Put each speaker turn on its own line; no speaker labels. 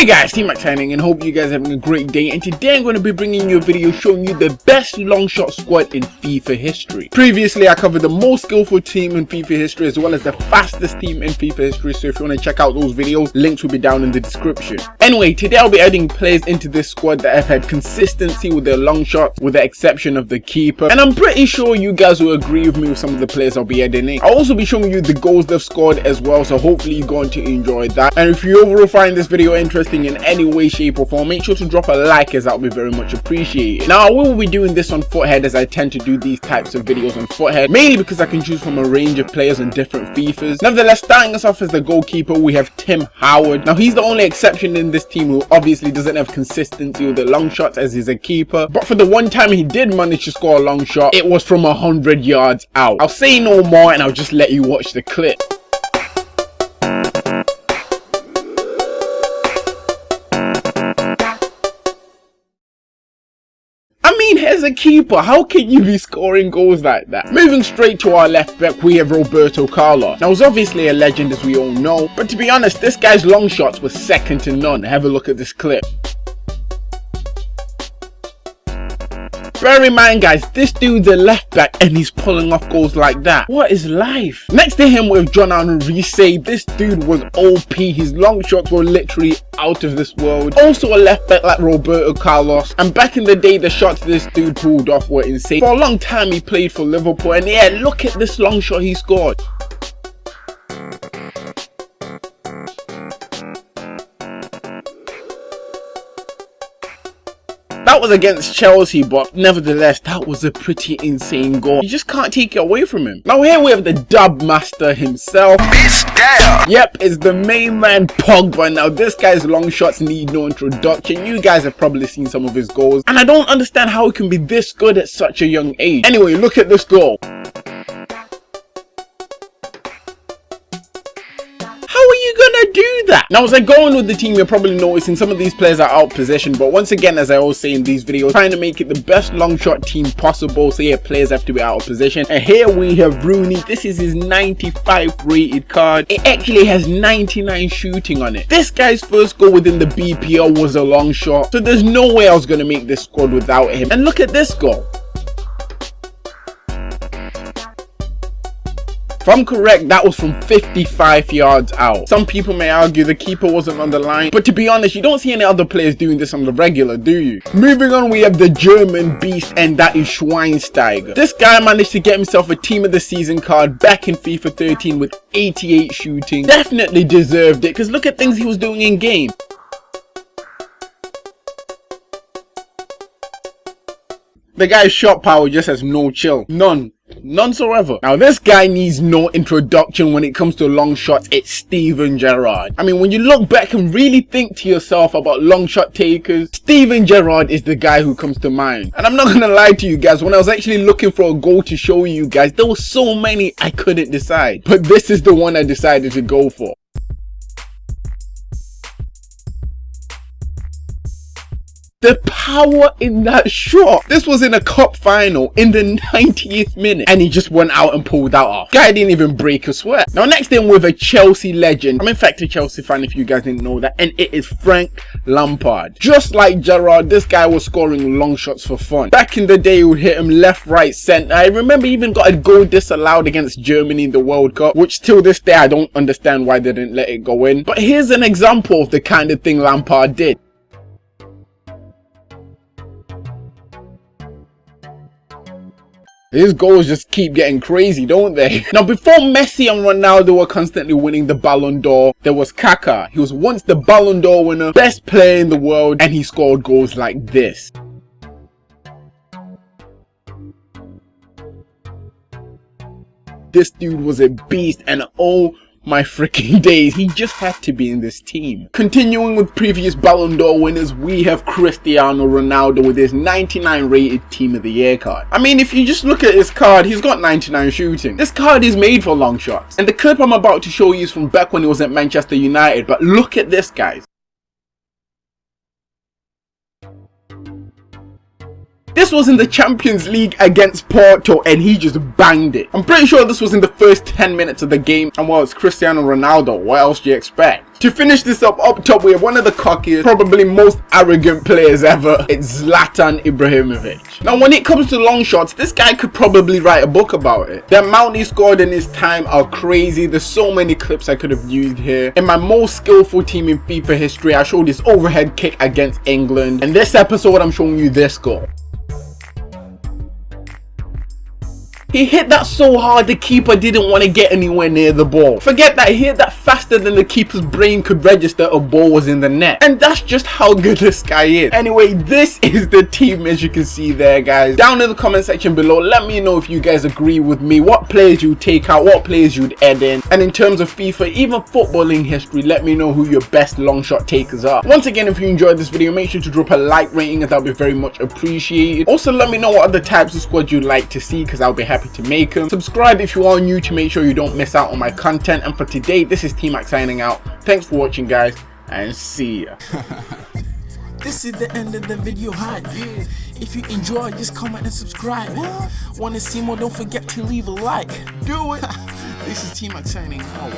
Hey guys, T-Mac signing and hope you guys are having a great day and today I'm going to be bringing you a video showing you the best long shot squad in FIFA history. Previously I covered the most skillful team in FIFA history as well as the fastest team in FIFA history so if you want to check out those videos, links will be down in the description. Anyway, today I'll be adding players into this squad that have had consistency with their long shots with the exception of the keeper and I'm pretty sure you guys will agree with me with some of the players I'll be adding in. I'll also be showing you the goals they've scored as well so hopefully you're going to enjoy that and if you overall find this video interesting interesting in any way shape or form make sure to drop a like as that would be very much appreciated. Now i will be doing this on Futhead as i tend to do these types of videos on Futhead, mainly because i can choose from a range of players on different fifas. Nevertheless starting us off as the goalkeeper we have tim howard. Now he's the only exception in this team who obviously doesn't have consistency with the long shots as he's a keeper. But for the one time he did manage to score a long shot it was from 100 yards out. I'll say no more and i'll just let you watch the clip a keeper, how can you be scoring goals like that? Moving straight to our left back, we have Roberto Carlos. Now, he's obviously a legend as we all know, but to be honest, this guy's long shots were second to none. Have a look at this clip. Bear in mind guys, this dude's a left back and he's pulling off goals like that. What is life? Next to him with John Henry this dude was OP. His long shots were literally out of this world. Oh. Also a left back like Roberto Carlos. And back in the day, the shots this dude pulled off were insane. For a long time, he played for Liverpool. And yeah, look at this long shot he scored. That was against Chelsea, but nevertheless, that was a pretty insane goal. You just can't take it away from him. Now here we have the dub master himself. Yep, it's the main man Pogba. Now this guy's long shots need no introduction. You guys have probably seen some of his goals. And I don't understand how he can be this good at such a young age. Anyway, look at this goal. Now as I go on with the team, you're probably noticing some of these players are out position, but once again, as I always say in these videos, trying to make it the best long shot team possible, so yeah, players have to be out of position. And here we have Rooney. This is his 95 rated card. It actually has 99 shooting on it. This guy's first goal within the BPL was a long shot, so there's no way I was going to make this squad without him. And look at this goal. If I'm correct, that was from 55 yards out. Some people may argue the keeper wasn't on the line, but to be honest, you don't see any other players doing this on the regular, do you? Moving on, we have the German beast, and that is Schweinsteiger. This guy managed to get himself a team of the season card back in FIFA 13 with 88 shooting. Definitely deserved it, because look at things he was doing in game. The guy's shot power just has no chill. None. None so ever. Now this guy needs no introduction when it comes to long shots. It's Steven Gerrard. I mean, when you look back and really think to yourself about long shot takers, Steven Gerrard is the guy who comes to mind. And I'm not gonna lie to you guys, when I was actually looking for a goal to show you guys, there were so many I couldn't decide. But this is the one I decided to go for. The power in that shot. This was in a cup final in the 90th minute and he just went out and pulled that off. Guy didn't even break a sweat. Now next in with a Chelsea legend. I'm in fact a Chelsea fan if you guys didn't know that and it is Frank Lampard. Just like Gerrard, this guy was scoring long shots for fun. Back in the day, he would hit him left, right, centre. I remember he even got a goal disallowed against Germany in the World Cup, which till this day I don't understand why they didn't let it go in. But here's an example of the kind of thing Lampard did. His goals just keep getting crazy, don't they? Now, before Messi and Ronaldo were constantly winning the Ballon d'Or, there was Kaká. He was once the Ballon d'Or winner, best player in the world, and he scored goals like this. This dude was a beast and oh my freaking days, he just had to be in this team. Continuing with previous Ballon d'Or winners, we have Cristiano Ronaldo with his 99 rated Team of the Year card. I mean, if you just look at his card, he's got 99 shooting. This card is made for long shots. And the clip I'm about to show you is from back when he was at Manchester United, but look at this guys. This was in the Champions League against Porto and he just banged it. I'm pretty sure this was in the first 10 minutes of the game and well it's Cristiano Ronaldo, what else do you expect? To finish this up, up top we have one of the cockiest, probably most arrogant players ever. It's Zlatan Ibrahimovic. Now when it comes to long shots, this guy could probably write a book about it. The amount he scored in his time are crazy. There's so many clips I could have used here. In my most skillful team in FIFA history, I showed this overhead kick against England. In this episode, I'm showing you this goal. He hit that so hard the keeper didn't want to get anywhere near the ball. Forget that, he hit that faster than the keeper's brain could register a ball was in the net. And that's just how good this guy is. Anyway, this is the team as you can see there guys. Down in the comment section below, let me know if you guys agree with me. What players you take out, what players you'd add in. And in terms of FIFA, even footballing history, let me know who your best long shot takers are. Once again, if you enjoyed this video, make sure to drop a like rating as that'll be very much appreciated. Also, let me know what other types of squads you'd like to see because I'll be happy happy to make them. Subscribe if you are new to make sure you don't miss out on my content. And for today, this is T-Mac signing out. Thanks for watching, guys, and see ya.
This is the end of the video hype. If you enjoy, just comment and subscribe. Wanna see more? Don't forget to leave a like. Do it. this is T-Mac signing out.